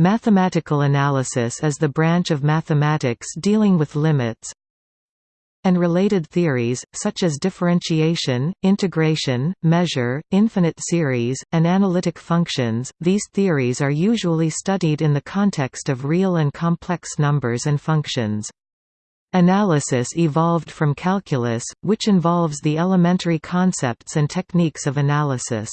Mathematical analysis is the branch of mathematics dealing with limits and related theories, such as differentiation, integration, measure, infinite series, and analytic functions. These theories are usually studied in the context of real and complex numbers and functions. Analysis evolved from calculus, which involves the elementary concepts and techniques of analysis.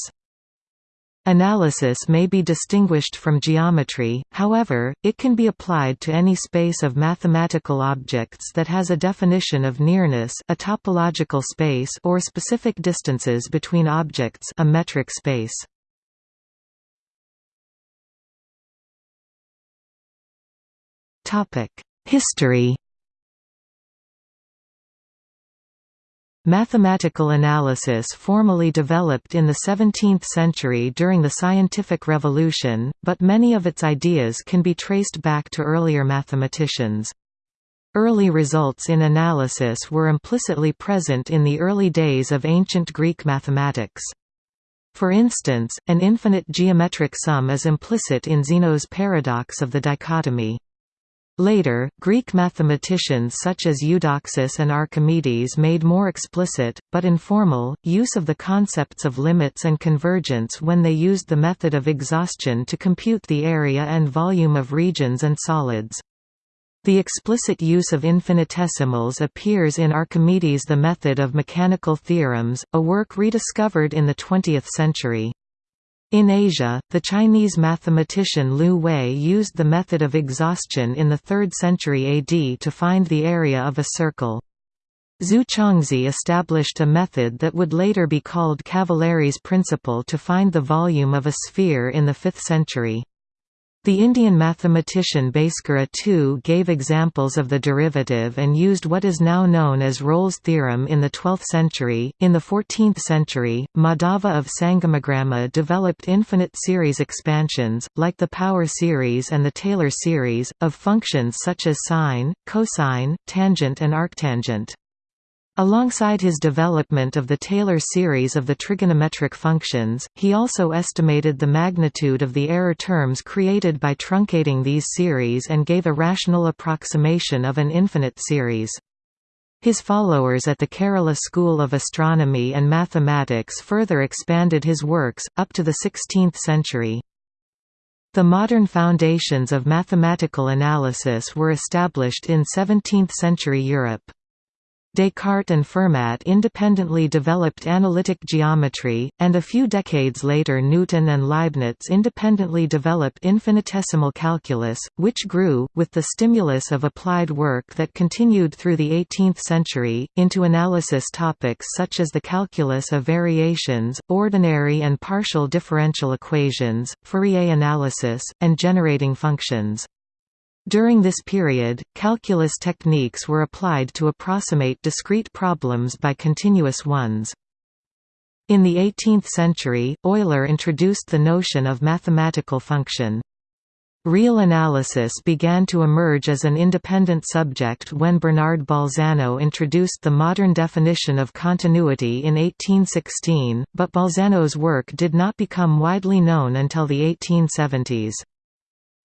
Analysis may be distinguished from geometry, however, it can be applied to any space of mathematical objects that has a definition of nearness a topological space or specific distances between objects a metric space. History Mathematical analysis formally developed in the 17th century during the scientific revolution, but many of its ideas can be traced back to earlier mathematicians. Early results in analysis were implicitly present in the early days of ancient Greek mathematics. For instance, an infinite geometric sum is implicit in Zeno's paradox of the dichotomy. Later, Greek mathematicians such as Eudoxus and Archimedes made more explicit, but informal, use of the concepts of limits and convergence when they used the method of exhaustion to compute the area and volume of regions and solids. The explicit use of infinitesimals appears in Archimedes' The Method of Mechanical Theorems, a work rediscovered in the 20th century. In Asia, the Chinese mathematician Liu Hui used the method of exhaustion in the 3rd century AD to find the area of a circle. Zhu Chongzhi established a method that would later be called Cavalieri's principle to find the volume of a sphere in the 5th century. The Indian mathematician Bhaskara too gave examples of the derivative and used what is now known as Rolle's theorem in the 12th century. In the 14th century, Madhava of Sangamagrama developed infinite series expansions, like the power series and the Taylor series, of functions such as sine, cosine, tangent and arctangent. Alongside his development of the Taylor series of the trigonometric functions, he also estimated the magnitude of the error terms created by truncating these series and gave a rational approximation of an infinite series. His followers at the Kerala School of Astronomy and Mathematics further expanded his works, up to the 16th century. The modern foundations of mathematical analysis were established in 17th-century Europe. Descartes and Fermat independently developed analytic geometry, and a few decades later Newton and Leibniz independently developed infinitesimal calculus, which grew, with the stimulus of applied work that continued through the 18th century, into analysis topics such as the calculus of variations, ordinary and partial differential equations, Fourier analysis, and generating functions. During this period, calculus techniques were applied to approximate discrete problems by continuous ones. In the 18th century, Euler introduced the notion of mathematical function. Real analysis began to emerge as an independent subject when Bernard Bolzano introduced the modern definition of continuity in 1816, but Bolzano's work did not become widely known until the 1870s.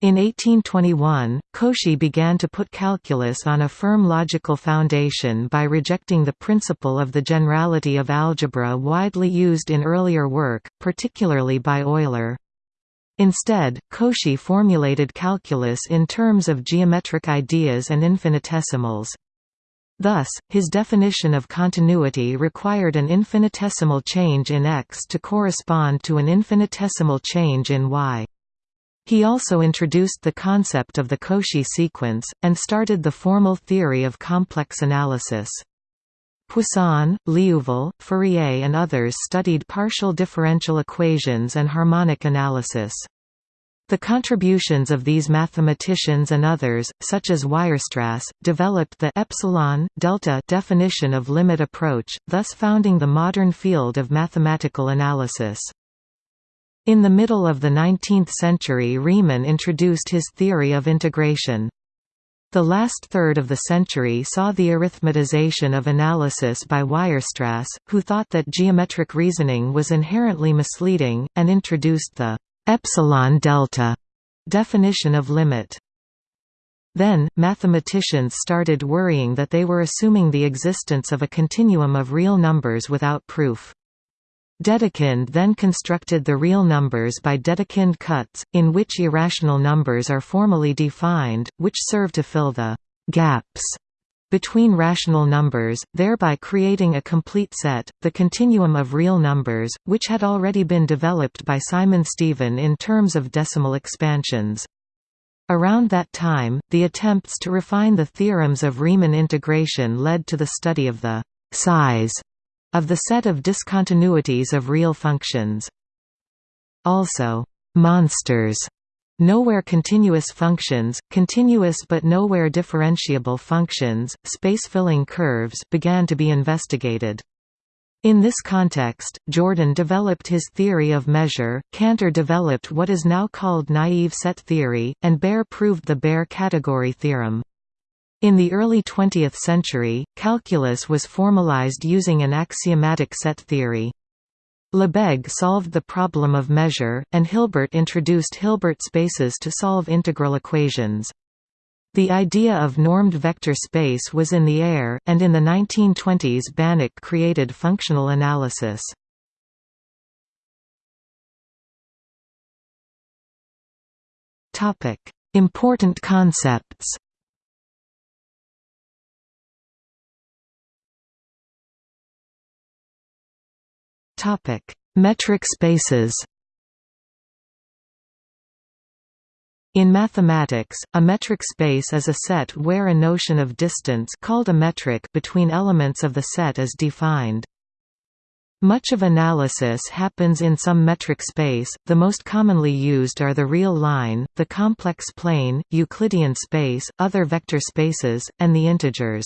In 1821, Cauchy began to put calculus on a firm logical foundation by rejecting the principle of the generality of algebra widely used in earlier work, particularly by Euler. Instead, Cauchy formulated calculus in terms of geometric ideas and infinitesimals. Thus, his definition of continuity required an infinitesimal change in x to correspond to an infinitesimal change in y. He also introduced the concept of the Cauchy sequence, and started the formal theory of complex analysis. Poisson, Liouville, Fourier and others studied partial differential equations and harmonic analysis. The contributions of these mathematicians and others, such as Weierstrass, developed the epsilon delta definition of limit approach, thus founding the modern field of mathematical analysis. In the middle of the 19th century Riemann introduced his theory of integration. The last third of the century saw the arithmetization of analysis by Weierstrass, who thought that geometric reasoning was inherently misleading, and introduced the epsilon delta Definition of limit then, mathematicians started worrying that they were assuming the existence of a continuum of real numbers without proof. Dedekind then constructed the real numbers by Dedekind cuts, in which irrational numbers are formally defined, which serve to fill the «gaps» between rational numbers, thereby creating a complete set, the continuum of real numbers, which had already been developed by Simon Stevin in terms of decimal expansions. Around that time, the attempts to refine the theorems of Riemann integration led to the study of the size of the set of discontinuities of real functions. Also, monsters Nowhere continuous functions, continuous but nowhere differentiable functions, space-filling curves began to be investigated. In this context, Jordan developed his theory of measure, Cantor developed what is now called naive set theory, and Baire proved the Baire category theorem. In the early 20th century, calculus was formalized using an axiomatic set theory. Lebesgue solved the problem of measure, and Hilbert introduced Hilbert spaces to solve integral equations. The idea of normed vector space was in the air, and in the 1920s Banach created functional analysis. Important concepts Metric spaces In mathematics, a metric space is a set where a notion of distance called a metric between elements of the set is defined. Much of analysis happens in some metric space, the most commonly used are the real line, the complex plane, Euclidean space, other vector spaces, and the integers.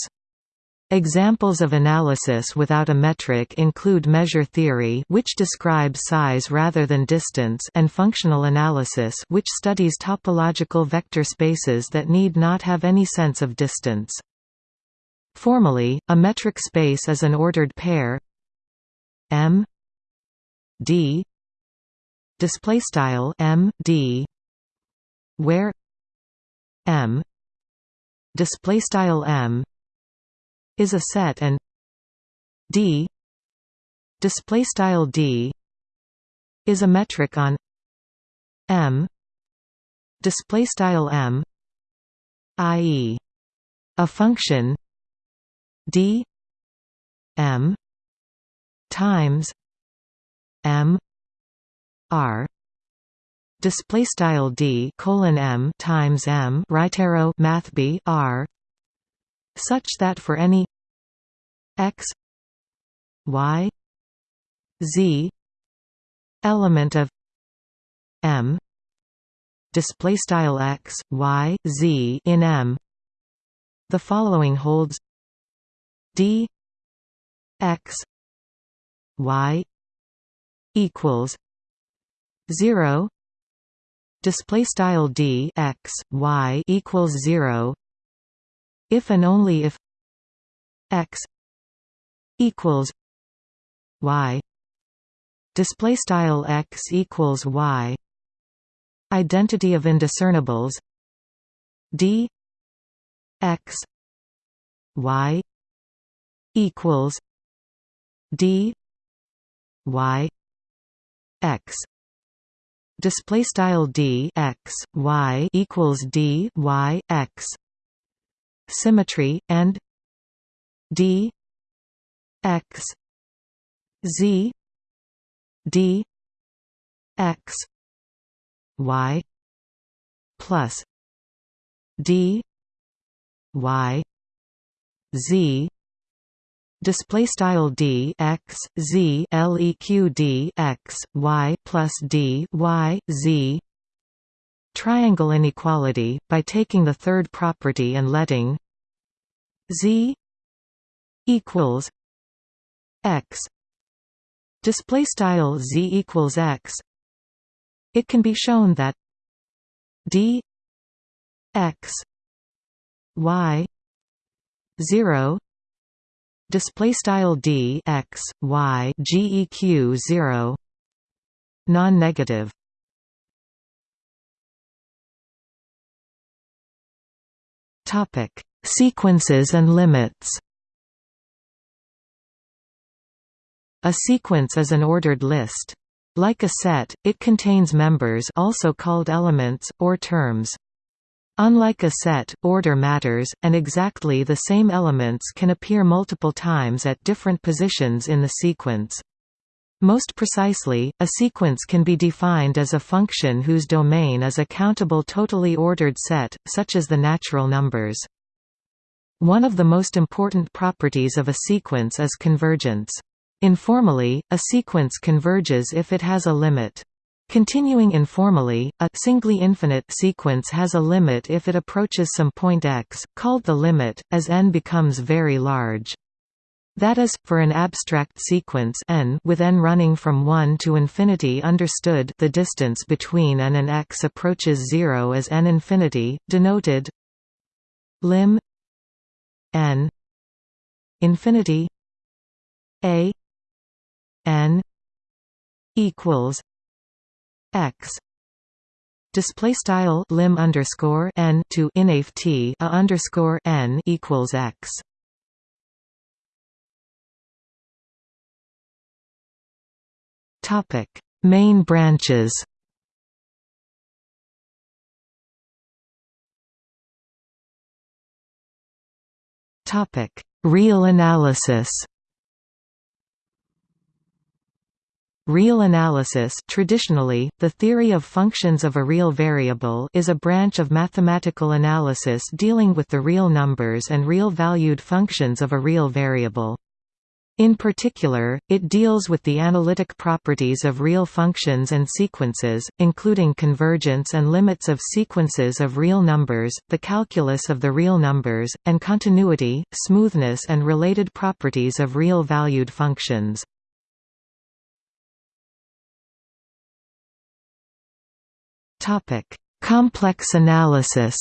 Examples of analysis without a metric include measure theory which describes size rather than distance and functional analysis which studies topological vector spaces that need not have any sense of distance. Formally, a metric space is an ordered pair M D display style M D where M display style M is a set and D display style D is a metric on M display style M i.e. a function D M times M R display style D colon M times M right arrow math B R such that for any x y z element of m display style x y z in m the following holds d x y equals 0 display style d x y equals 0 if and only if x equals y. Display style x equals y. Identity of indiscernibles. D x y equals d y x. Display style d x y equals d y x symmetry and d x z d x y plus d y z. Display style d x z leq d x y plus d y z triangle inequality, by taking the third property and letting z equals x. Display style z equals x. It can be shown that d x y 0 display style d x y geq 0 non-negative Topic: Sequences and limits. A sequence is an ordered list. Like a set, it contains members also called elements, or terms. Unlike a set, order matters, and exactly the same elements can appear multiple times at different positions in the sequence. Most precisely, a sequence can be defined as a function whose domain is a countable totally ordered set, such as the natural numbers. One of the most important properties of a sequence is convergence. Informally, a sequence converges if it has a limit. Continuing informally, a singly infinite sequence has a limit if it approaches some point x, called the limit, as n becomes very large. That is, for an abstract sequence n with n running from 1 to infinity understood the distance between n and x approaches 0 as n infinity, denoted lim n infinity a n equals x display style lim underscore n to inaf t a underscore n equals x. Topic: Main branches. Topic: Real analysis. Real analysis traditionally, the theory of functions of a real variable is a branch of mathematical analysis dealing with the real numbers and real-valued functions of a real variable. In particular, it deals with the analytic properties of real functions and sequences, including convergence and limits of sequences of real numbers, the calculus of the real numbers, and continuity, smoothness and related properties of real-valued functions. Topic: Complex analysis.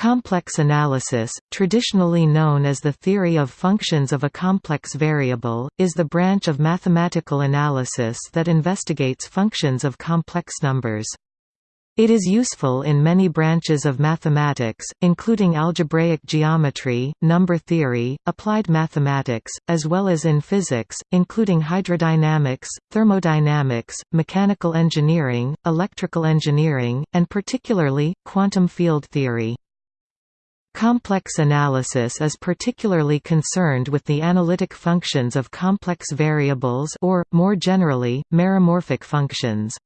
Complex analysis, traditionally known as the theory of functions of a complex variable, is the branch of mathematical analysis that investigates functions of complex numbers. It is useful in many branches of mathematics, including algebraic geometry, number theory, applied mathematics, as well as in physics, including hydrodynamics, thermodynamics, mechanical engineering, electrical engineering, and particularly, quantum field theory. Complex analysis is particularly concerned with the analytic functions of complex variables or, more generally, meromorphic functions.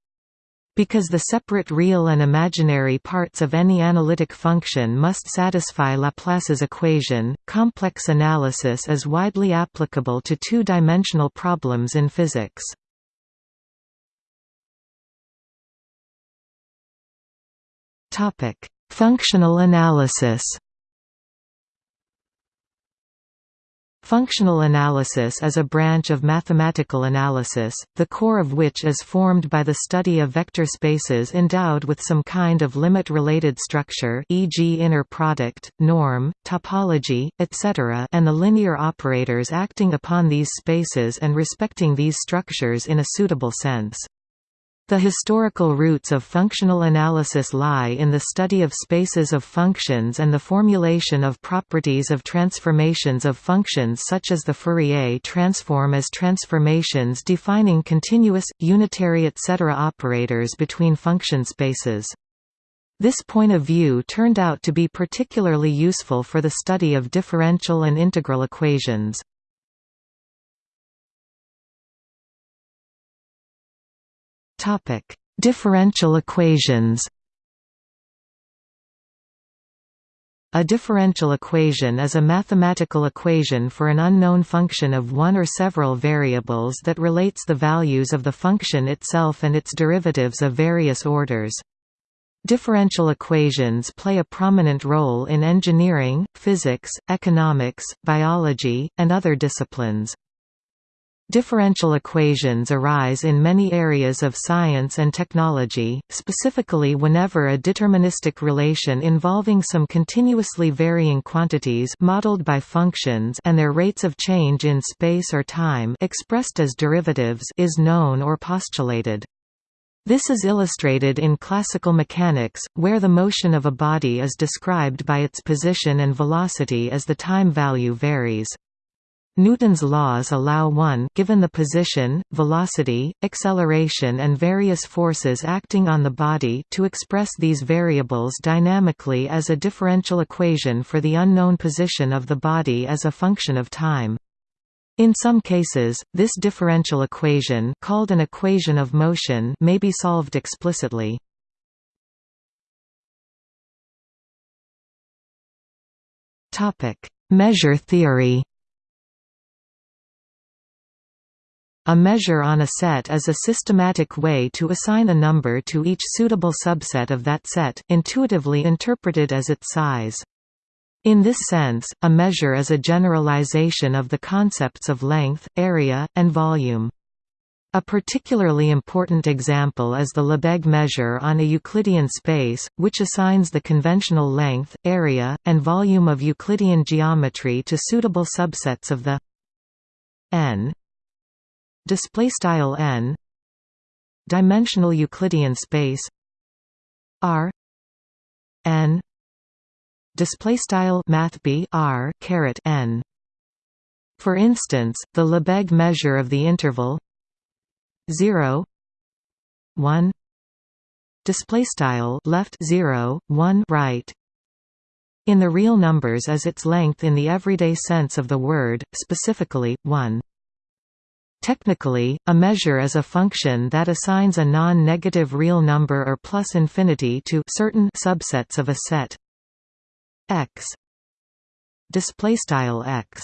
Because the separate real and imaginary parts of any analytic function must satisfy Laplace's equation, complex analysis is widely applicable to two-dimensional problems in physics. Functional analysis Functional analysis is a branch of mathematical analysis, the core of which is formed by the study of vector spaces endowed with some kind of limit-related structure e.g. inner product, norm, topology, etc. and the linear operators acting upon these spaces and respecting these structures in a suitable sense. The historical roots of functional analysis lie in the study of spaces of functions and the formulation of properties of transformations of functions such as the Fourier transform as transformations defining continuous, unitary etc. operators between function spaces. This point of view turned out to be particularly useful for the study of differential and integral equations. Topic: Differential equations. A differential equation is a mathematical equation for an unknown function of one or several variables that relates the values of the function itself and its derivatives of various orders. Differential equations play a prominent role in engineering, physics, economics, biology, and other disciplines. Differential equations arise in many areas of science and technology, specifically whenever a deterministic relation involving some continuously varying quantities modeled by functions and their rates of change in space or time expressed as derivatives is known or postulated. This is illustrated in classical mechanics, where the motion of a body is described by its position and velocity as the time value varies. Newton's laws allow one given the position, velocity, acceleration and various forces acting on the body to express these variables dynamically as a differential equation for the unknown position of the body as a function of time. In some cases, this differential equation called an equation of motion may be solved explicitly. Measure theory A measure on a set is a systematic way to assign a number to each suitable subset of that set, intuitively interpreted as its size. In this sense, a measure is a generalization of the concepts of length, area, and volume. A particularly important example is the Lebesgue measure on a Euclidean space, which assigns the conventional length, area, and volume of Euclidean geometry to suitable subsets of the n display style n dimensional euclidean space r n display style math b r caret n. For instance the lebesgue measure of the interval 0 1 display style left 0 1 right. In the real numbers as its length in the everyday sense of the word specifically 1 Technically, a measure is a function that assigns a non-negative real number or plus infinity to certain subsets of a set. X. Display style x.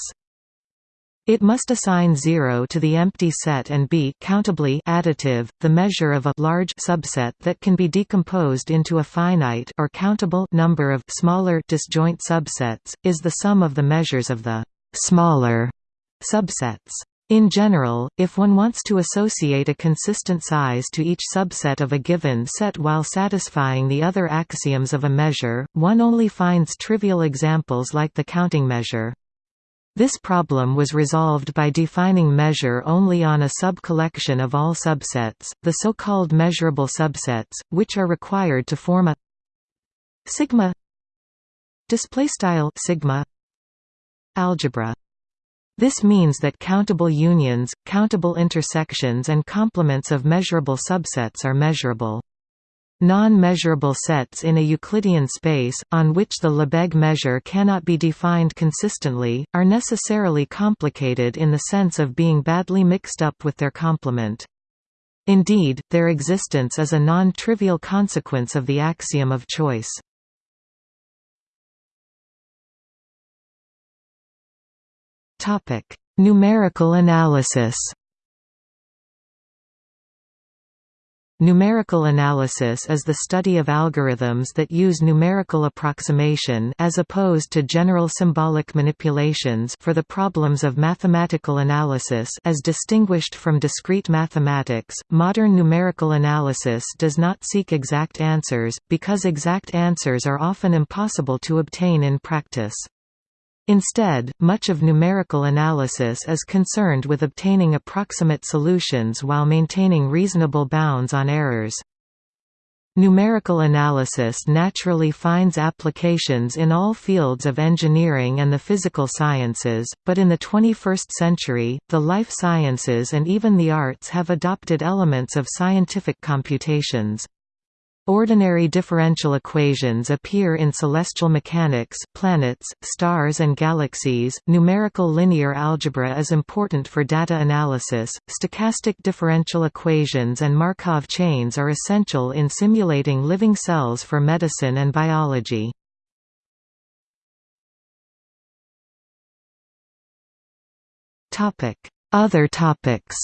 It must assign 0 to the empty set and be countably additive, the measure of a large subset that can be decomposed into a finite or countable number of smaller disjoint subsets, is the sum of the measures of the smaller subsets. In general, if one wants to associate a consistent size to each subset of a given set while satisfying the other axioms of a measure, one only finds trivial examples like the counting measure. This problem was resolved by defining measure only on a sub-collection of all subsets, the so-called measurable subsets, which are required to form a sigma display style sigma algebra. This means that countable unions, countable intersections and complements of measurable subsets are measurable. Non-measurable sets in a Euclidean space, on which the Lebesgue measure cannot be defined consistently, are necessarily complicated in the sense of being badly mixed up with their complement. Indeed, their existence is a non-trivial consequence of the axiom of choice. Topic: Numerical analysis. Numerical analysis is the study of algorithms that use numerical approximation as opposed to general symbolic manipulations for the problems of mathematical analysis as distinguished from discrete mathematics. Modern numerical analysis does not seek exact answers because exact answers are often impossible to obtain in practice. Instead, much of numerical analysis is concerned with obtaining approximate solutions while maintaining reasonable bounds on errors. Numerical analysis naturally finds applications in all fields of engineering and the physical sciences, but in the 21st century, the life sciences and even the arts have adopted elements of scientific computations. Ordinary differential equations appear in celestial mechanics, planets, stars and galaxies. Numerical linear algebra is important for data analysis. Stochastic differential equations and Markov chains are essential in simulating living cells for medicine and biology. Topic: Other topics.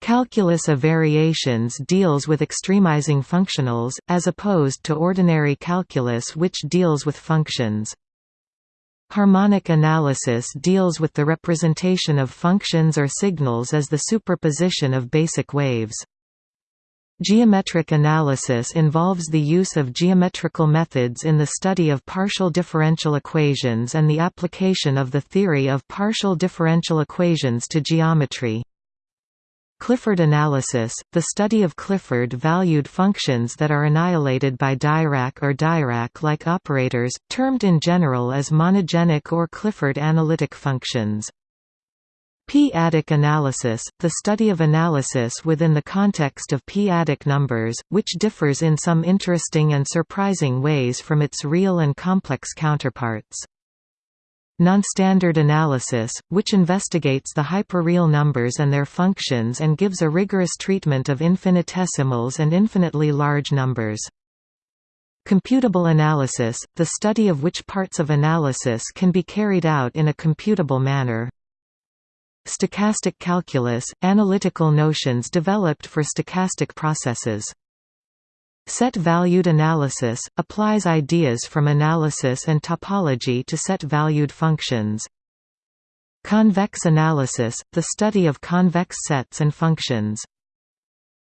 Calculus of variations deals with extremizing functionals, as opposed to ordinary calculus which deals with functions. Harmonic analysis deals with the representation of functions or signals as the superposition of basic waves. Geometric analysis involves the use of geometrical methods in the study of partial differential equations and the application of the theory of partial differential equations to geometry. Clifford analysis, the study of Clifford-valued functions that are annihilated by Dirac or Dirac-like operators, termed in general as monogenic or Clifford analytic functions. P-adic analysis, the study of analysis within the context of p-adic numbers, which differs in some interesting and surprising ways from its real and complex counterparts. Nonstandard analysis, which investigates the hyperreal numbers and their functions and gives a rigorous treatment of infinitesimals and infinitely large numbers. Computable analysis, the study of which parts of analysis can be carried out in a computable manner. Stochastic calculus – analytical notions developed for stochastic processes. Set-valued analysis – applies ideas from analysis and topology to set-valued functions. Convex analysis – the study of convex sets and functions.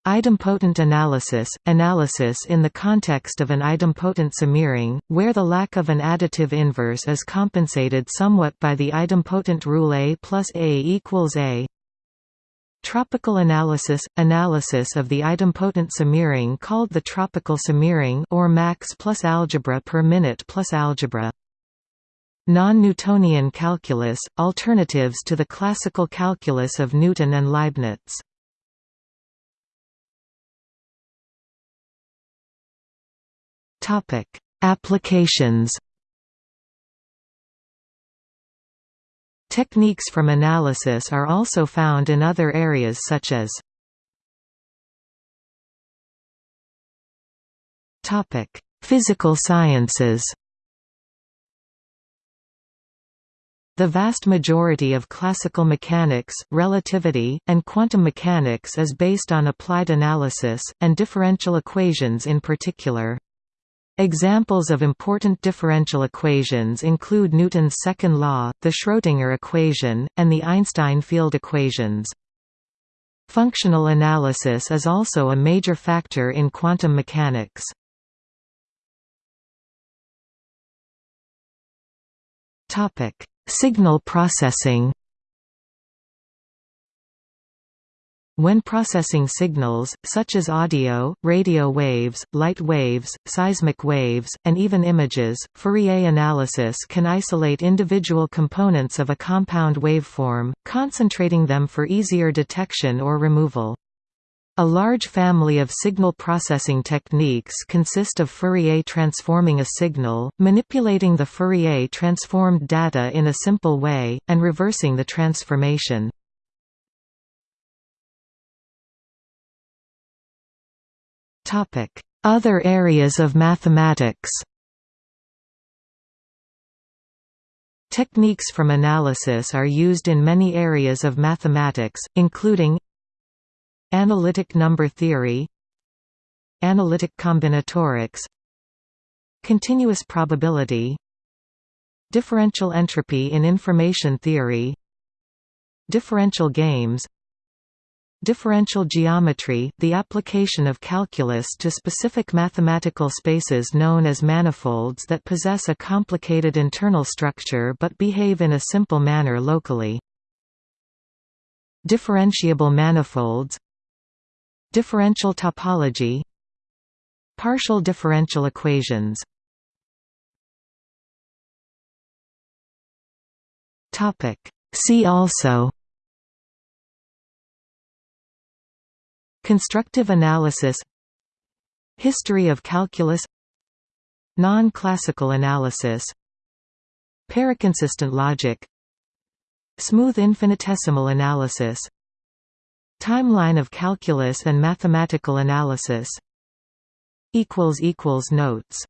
Idempotent analysis – analysis in the context of an idempotent semiring, where the lack of an additive inverse is compensated somewhat by the idempotent rule A plus A equals A. Tropical analysis – analysis of the idempotent semiring called the tropical semiring or max plus algebra per minute plus algebra. Non-Newtonian calculus – alternatives to the classical calculus of Newton and Leibniz. Applications. Techniques from analysis are also found in other areas such as Physical sciences. The vast majority of classical mechanics, relativity, and quantum mechanics is based on applied analysis, and differential equations in particular. Examples of important differential equations include Newton's second law, the Schrödinger equation, and the Einstein field equations. Functional analysis is also a major factor in quantum mechanics. Signal processing When processing signals, such as audio, radio waves, light waves, seismic waves, and even images, Fourier analysis can isolate individual components of a compound waveform, concentrating them for easier detection or removal. A large family of signal processing techniques consist of Fourier transforming a signal, manipulating the Fourier transformed data in a simple way, and reversing the transformation. Other areas of mathematics Techniques from analysis are used in many areas of mathematics, including Analytic number theory Analytic combinatorics Continuous probability Differential entropy in information theory Differential games Differential geometry, the application of calculus to specific mathematical spaces known as manifolds that possess a complicated internal structure but behave in a simple manner locally. Differentiable manifolds. Differential topology. Partial differential equations. See also Constructive analysis History of calculus Non-classical analysis Paraconsistent logic Smooth infinitesimal analysis Timeline of calculus and mathematical analysis Notes